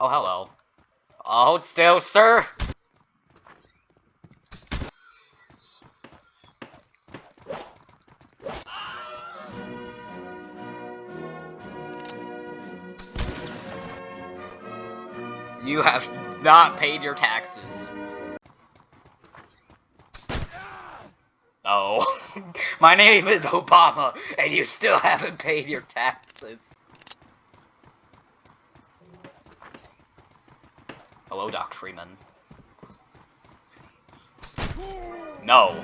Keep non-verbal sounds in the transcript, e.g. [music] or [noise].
Oh, hello. Hold still, sir. You have not paid your taxes. Oh, [laughs] my name is Obama, and you still haven't paid your taxes. Hello, Doc Freeman. No.